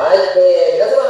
はい、えー、皆様、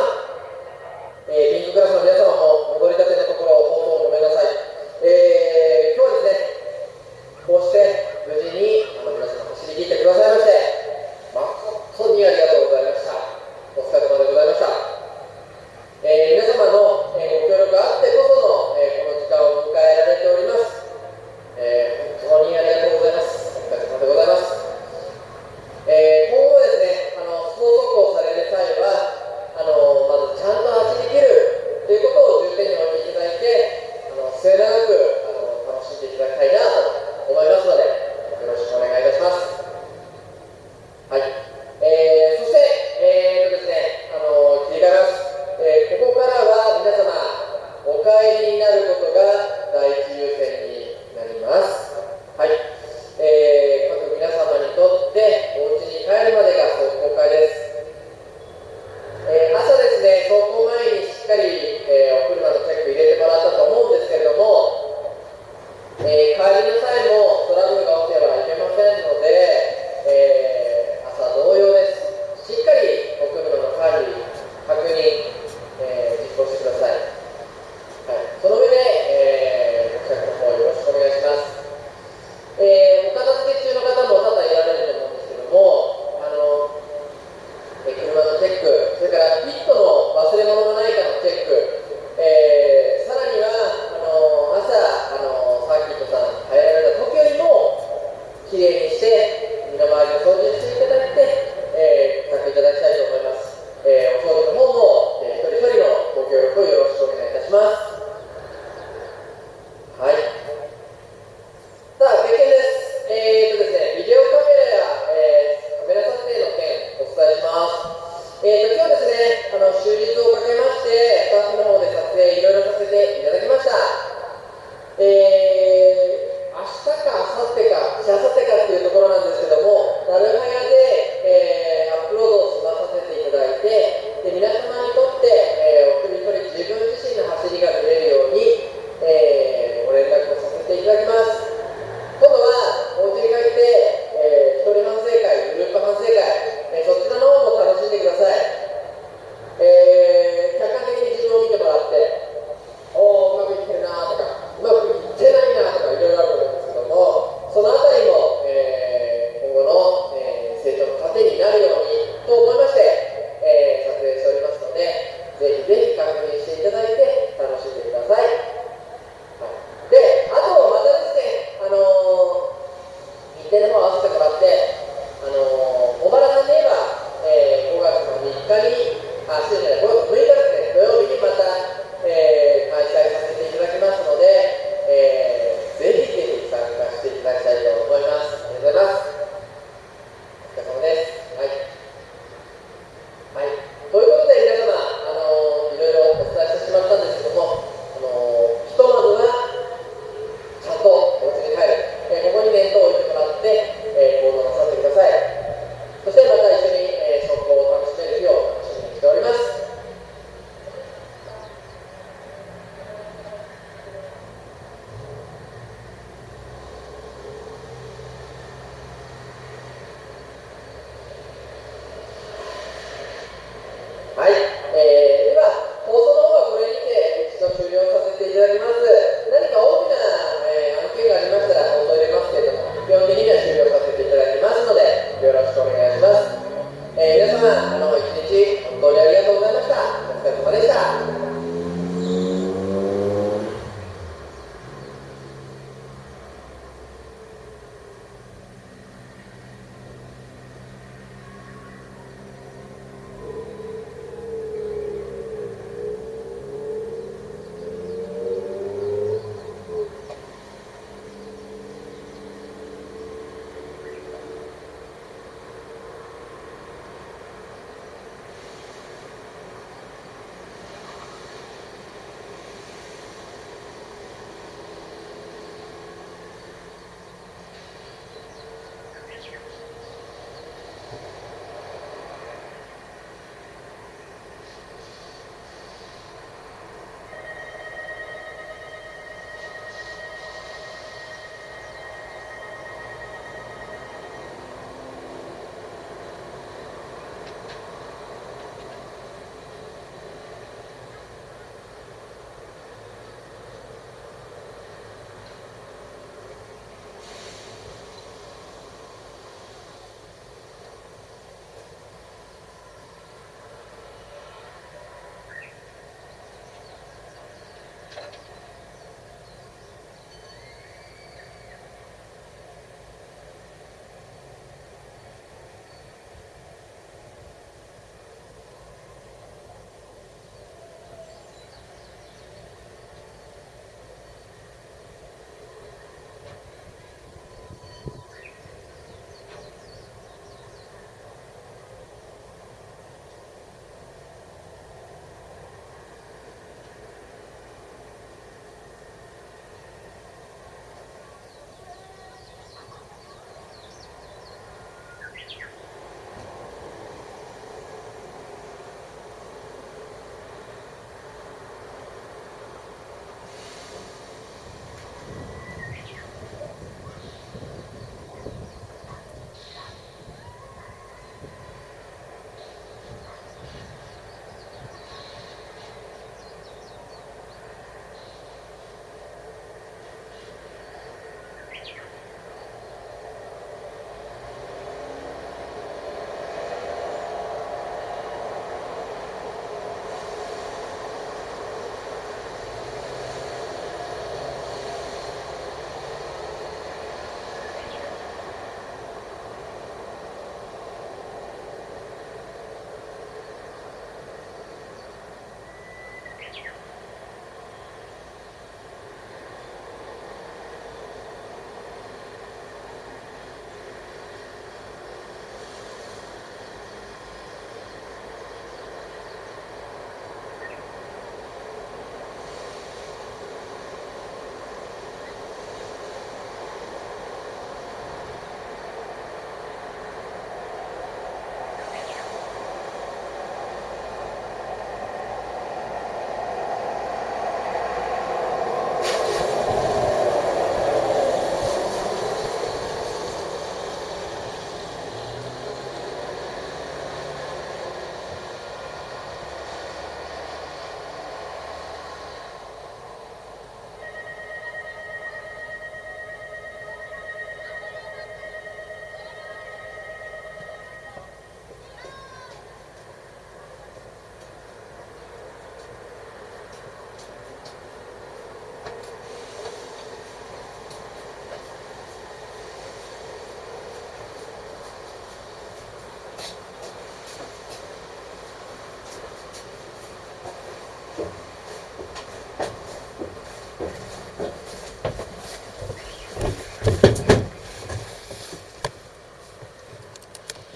hasilnya itu